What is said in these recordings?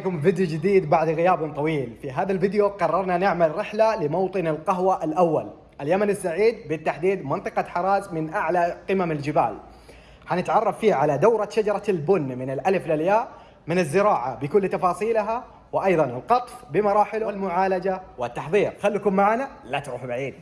عليكم فيديو جديد بعد غياب طويل. في هذا الفيديو قررنا نعمل رحلة لموطن القهوة الأول. اليمن السعيد بالتحديد منطقة حراز من أعلى قمم الجبال. حنتعرف فيه على دورة شجرة البن من الألف للياء من الزراعة بكل تفاصيلها وأيضا القطف بمراحله والمعالجة والتحضير. خليكم معنا لا تروحوا بعيد.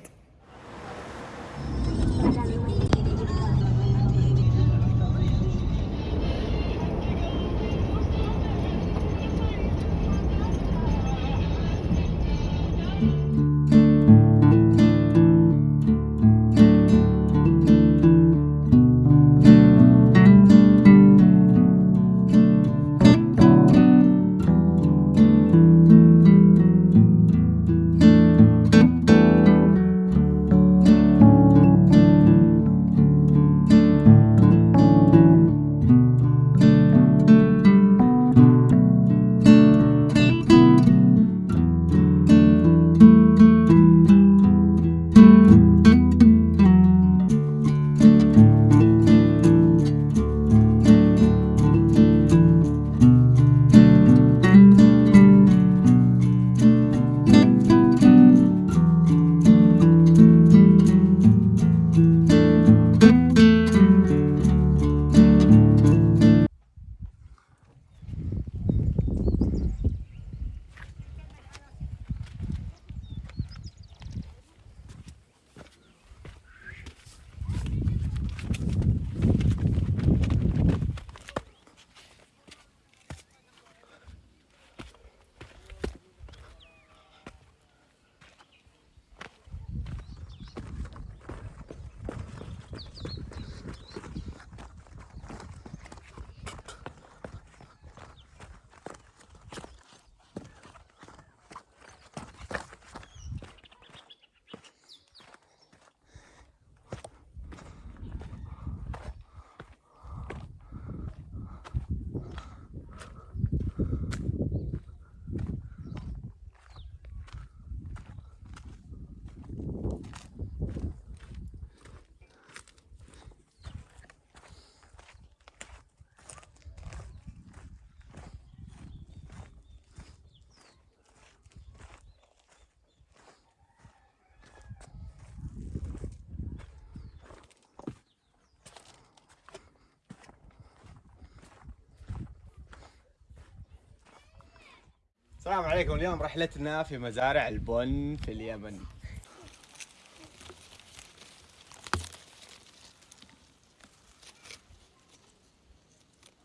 السلام عليكم. اليوم رحلتنا في مزارع البن في اليمن.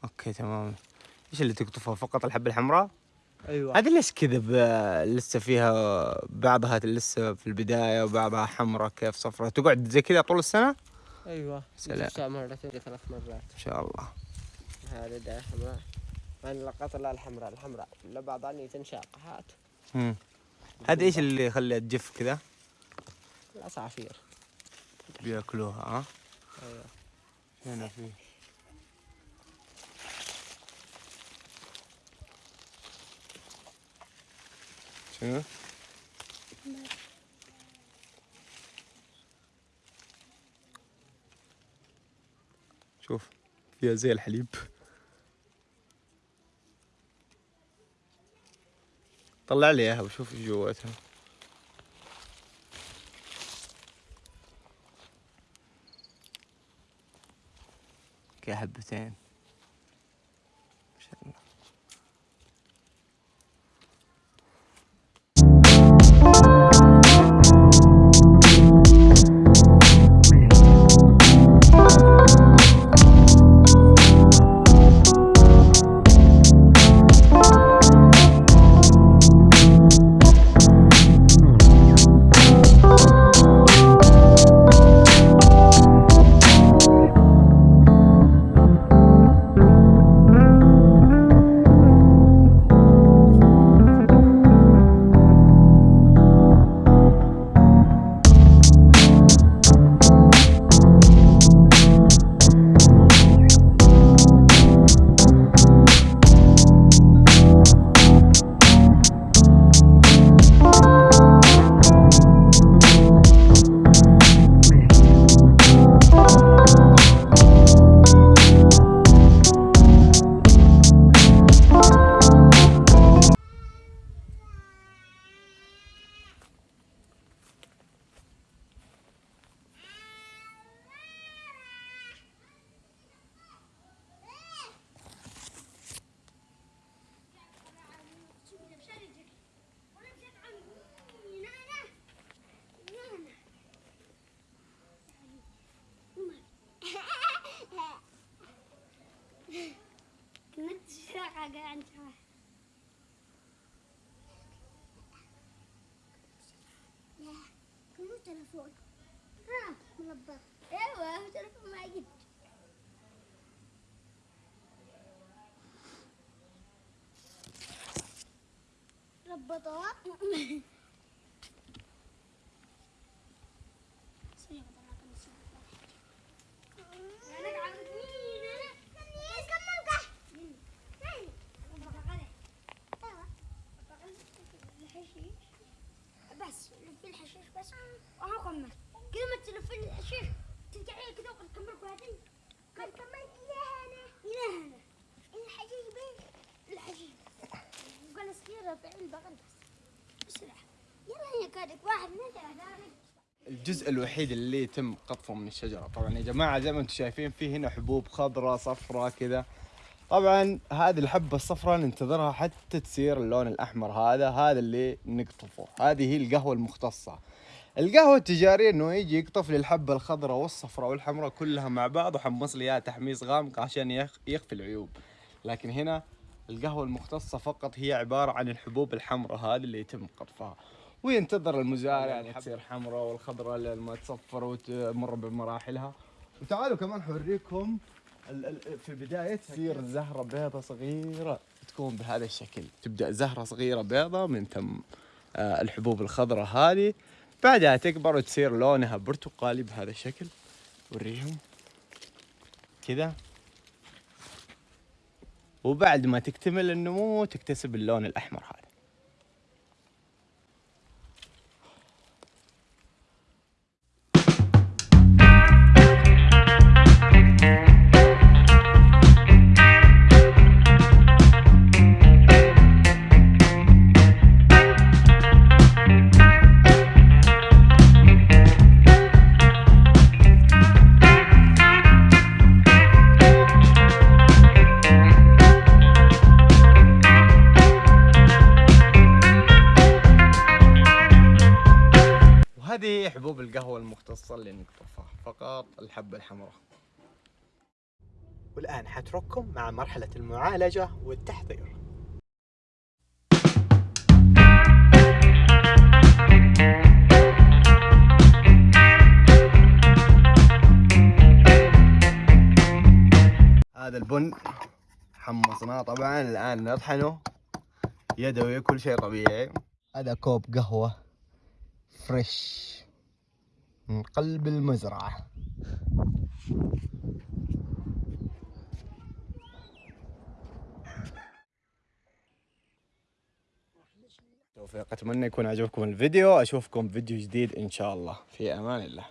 أوكي تمام. إيش اللي تقطفه؟ فقط الحبة الحمراء؟ أيوه. هذه ليش كذا لسه فيها بعضها لسه في البداية وبعضها حمراء كيف صفراء تقعد زي كذا طول السنة؟ أيوه. سلام. مرتين ثلاث مرات. إن شاء الله. ده حمراء أنا لقطت لا الحمراء الحمراء لا بعض عني تنشاق هات مم. هذه إيش اللي يخليها تجف كذا؟ العصافير بيأكلوها ها؟ أيوه هنا في شنو؟ شوف فيها زي الحليب طلع لي إياها وشوف إيش جواتها كي agak ancam ya kamu telepon. Ah melebat eh wah telepon lagi. Lebat oh الجزء الوحيد اللي يتم قطفه من الشجرة. طبعا يا جماعة زي ما أنتم شايفين في هنا حبوب خضراء صفراء كذا. طبعا هذه الحبة الصفراء ننتظرها حتى تصير اللون الأحمر هذا هذا اللي نقطفه. هذه هي القهوة المختصة. القهوة التجارية إنه يجي يقطف لي الحبة الخضراء والصفراء والحمراء كلها مع بعض وحمص لي إياها تحميص غامق عشان يخفي العيوب. لكن هنا القهوة المختصة فقط هي عبارة عن الحبوب الحمراء هذه اللي يتم قطفها. وينتظر المزارع يعني تصير حمراء والخضراء لما تصفر وتمر بمراحلها. وتعالوا كمان حوريكم ال- ال- في البداية تصير زهرة بيضة صغيرة. تكون بهذا الشكل. تبدأ زهرة صغيرة بيضة من ثم آه، الحبوب الخضراء هذه. بعدها تكبر وتصير لونها برتقالي بهذا الشكل. وريهم. كذا. وبعد ما تكتمل النمو تكتسب اللون الأحمر هذا. المختصة اللي نقطفها فقط الحبة الحمراء. والآن حترككم مع مرحلة المعالجة والتحضير. هذا البن حمصناه. طبعا الآن نطحنه. يدوي كل شيء طبيعي. هذا كوب قهوة فريش من قلب المزرعة. توفيق أتمنى يكون عجبكم الفيديو. أشوفكم فيديو جديد إن شاء الله. في أمان الله.